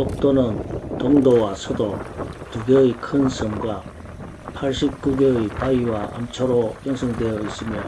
독도는 동도와 서도 두 개의 큰 섬과 89개의 바위와 암초로 형성되어 있으며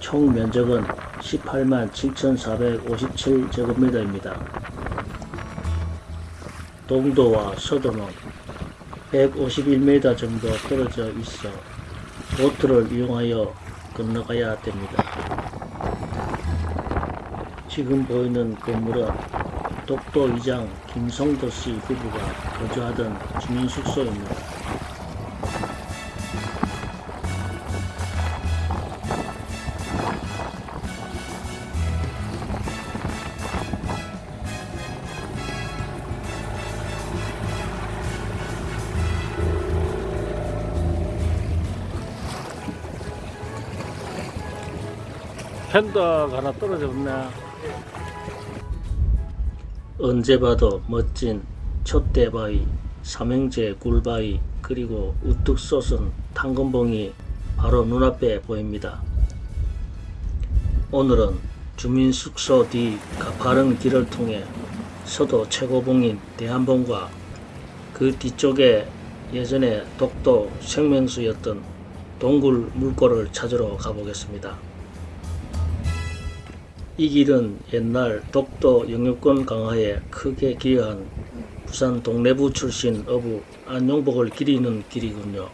총 면적은 18만 7,457제곱미터입니다. 동도와 서도는 151m 정도 떨어져 있어 보트를 이용하여 건너가야 됩니다. 지금 보이는 건물은 독도 이장 김성도 씨 부부가 거주하던 주민 숙소입니다. 펜더가 하나 떨어졌네. 언제 봐도 멋진 촛대바위, 삼형제 굴바위, 그리고 우뚝 솟은 탄건봉이 바로 눈앞에 보입니다. 오늘은 주민 숙소 뒤 가파른 길을 통해 서도 최고봉인 대한봉과 그 뒤쪽에 예전에 독도 생명수였던 동굴 물고를 찾으러 가보겠습니다. 이 길은 옛날 독도 영유권 강화에 크게 기여한 부산 동래부 출신 어부 안용복을 기리는 길이군요.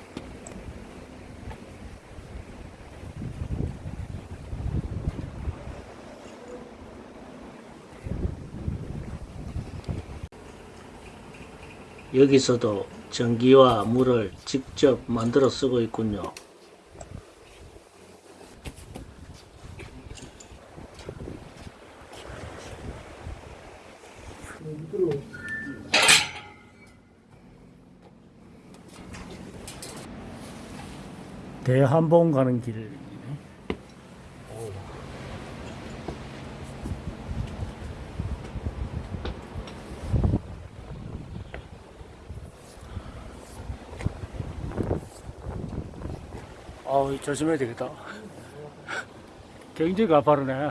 여기서도 전기와 물을 직접 만들어 쓰고 있군요. 대한봉 가는 길. 아우 조심해야 되겠다. 굉장히 가파르네.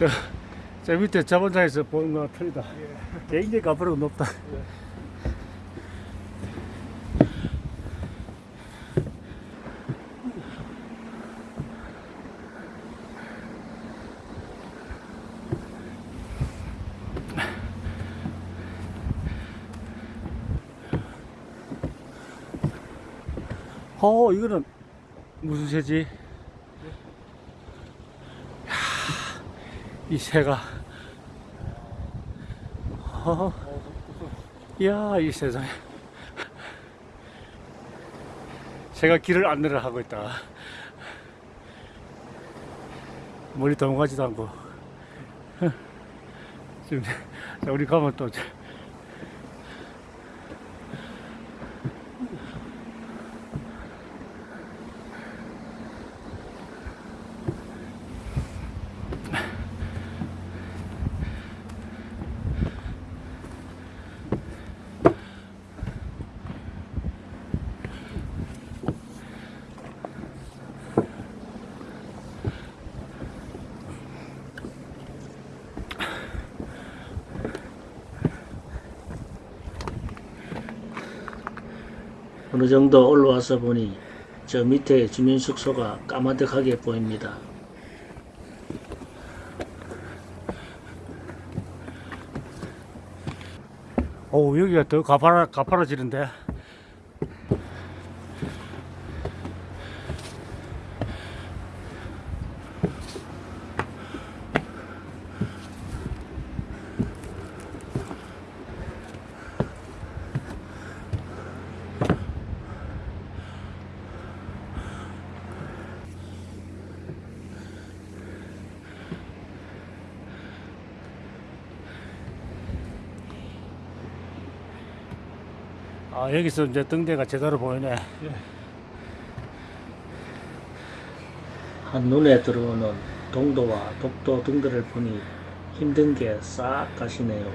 저, 저 밑에 저번장에서 보는 거랑 틀리다. 굉장히 가파르고 높다. 어, 이거는 무슨 새지? 이 새가. 어, 이야 이 세상에. 새가 길을 안내를 하고 있다. 멀리 도망가지도 않고. 지금 자, 우리 가면 또 어느 정도 올라와서 보니 저 밑에 주민 숙소가 까마득하게 보입니다. 오 여기가 더 가파라 가파라지는데. 아 여기서 이제 등대가 제대로 보이네. 한눈에 들어오는 동도와 독도 등들을 보니 힘든 게 싹 가시네요.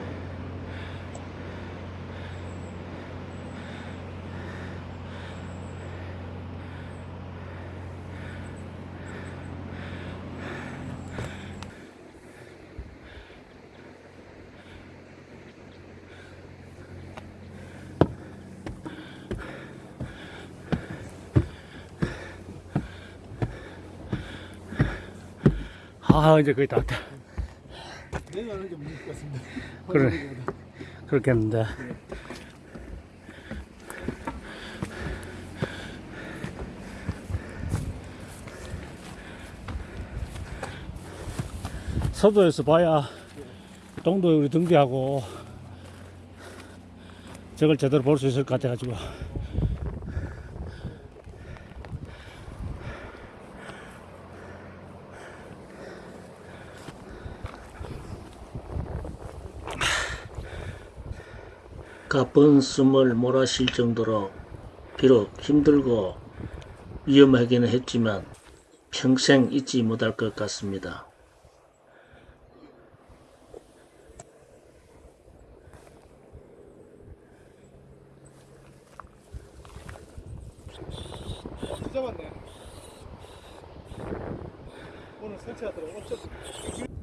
아 이제 거의 다 왔다. 내가 하는 게 무슨 것 같습니다. 그래. 그렇겠는데. 서도에서 봐야 동도에 우리 등대하고 저걸 제대로 볼 수 있을 것 같아가지고 가쁜 숨을 몰아쉴 정도로 비록 힘들고 위험하기는 했지만 평생 잊지 못할 것 같습니다. 진짜 많네. 오늘 설치하더라고. 어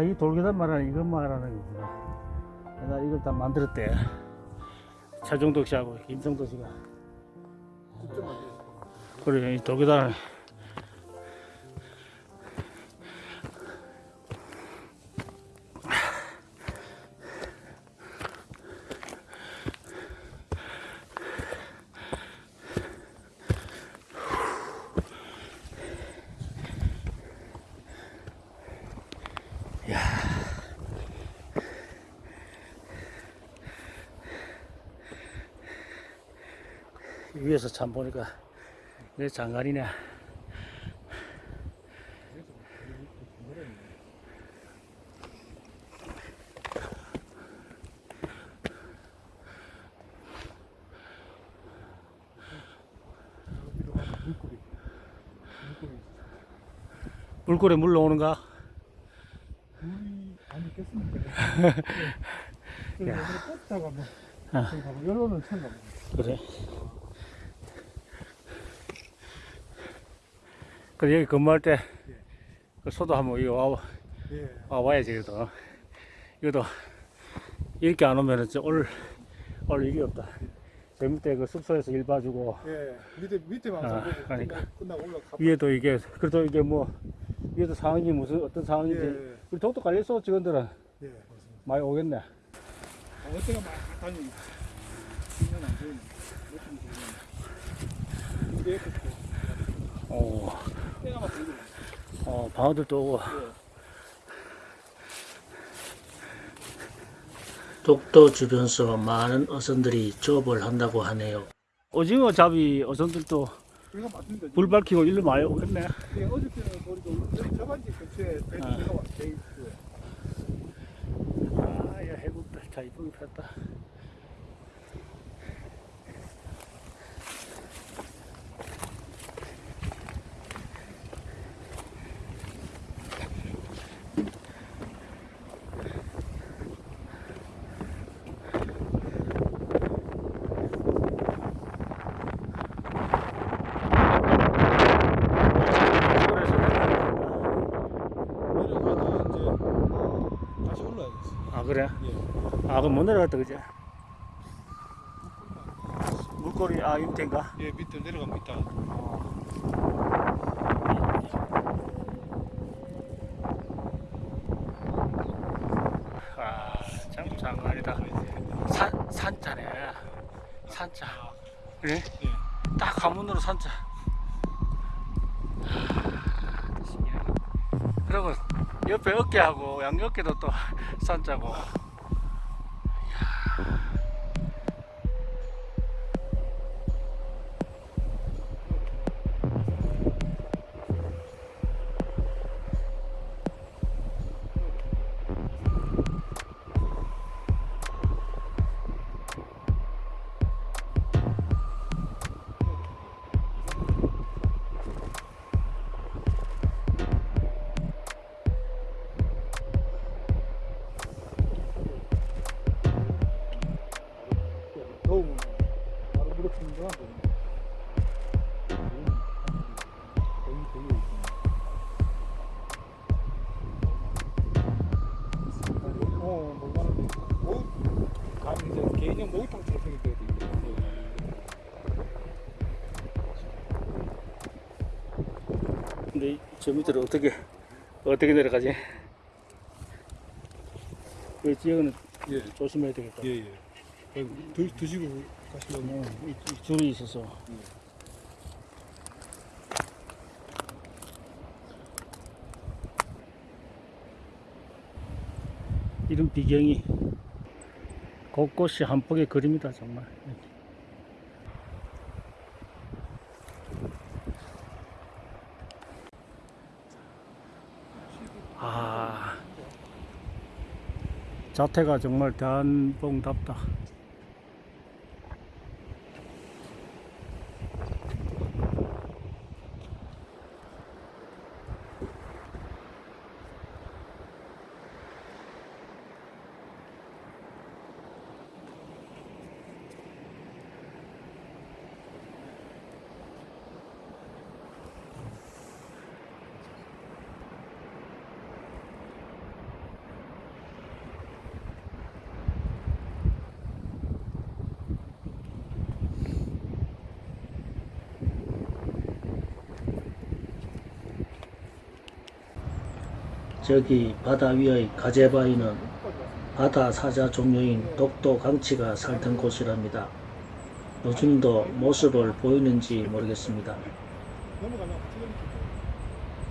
아 이 돌계단 말하는 이것 말하는 거구나. 내가 이걸 다 만들었대. 차종덕 씨하고 김성덕 씨가. 그래 이 돌계단을 위에서 참 보니까 내 장관이네. 물고기. 물골에 물 나오는가? 물이 안 있겠습니까? 한번 아. 그래 그래 여기 근무할 때 그 소도 한번 이거 와, 예. 와 와야지 그래도 이것도 이렇게 안 오면은 진짜 올, 올 일이 없다 젊을 때그 숙소에서 일 봐주고 예. 밑에 밑에만 아, 그러니까. 끝나- 끝나고 올라가. 위에도 이게 그래도 이게 뭐 위에도 상황이 무슨 어떤 상황인지 예. 우리 독도 관리소 직원들은 예. 맞습니다. 많이 오겠네 아, 어때가 막 보이는. 이게 그렇고. 어. 어 방어들도 오고 독도 주변서 많은 어선들이 조업을 한다고 하네요. 오징어 잡이 어선들도. 불 밝히고 일로 많이 오겠네 예, 어저께는 보니까 여기 저반지 근처에 배 아. 배가 돼 있고요. 아, 야, 해국들 자 이쁘게 폈다. 아 그럼 못 내려갔다 그지? 물꼬리 아 임태인가? 예, 밑에 내려가면 있다. 아참 장난이다 산, 산자네 산자 그래? 예. 딱 가문으로 산자 아. 그리고 옆에 어깨하고 양옆에도 또 산자고 저 밑으로 어떻게 어떻게 내려가지? 이 지역은 예, 조심해야 되겠다. 예, 예. 드, 드시고 가시면. 어, 이, 이 줄이 있어서. 이런 비경이 곳곳이 한 폭의 그림이다 정말. 자태가 정말 대한봉답다. 저기 바다 위의 가재바위는 바다 사자 종류인 독도 강치가 살던 곳이랍니다. 요즘도 모습을 보이는지 모르겠습니다.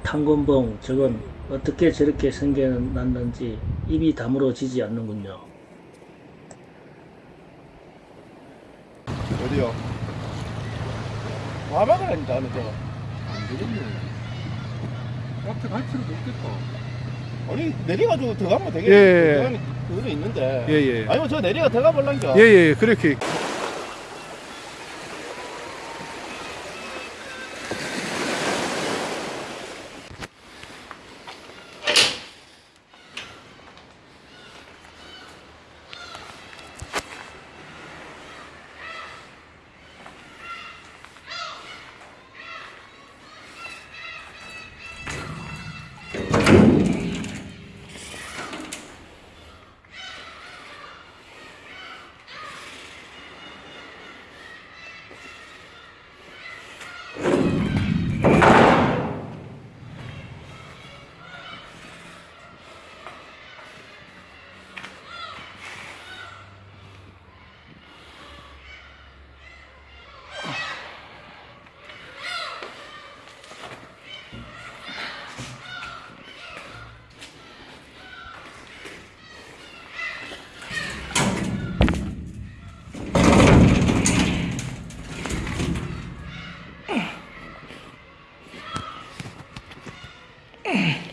탄곤봉 저건 어떻게 저렇게 생겨났는지 입이 다물어지지 않는군요. 어디요? 와박을 한다, 거. 안 되겠네. 카트 갈치를 못겠다. 아니, 내려가지고 들어가면 되겠네. 예, 예. 들어가는 그거 있는데. 예, 예. 아니면 저 내려가 들어가 볼란겨. 예, 예, 그렇게 Eh.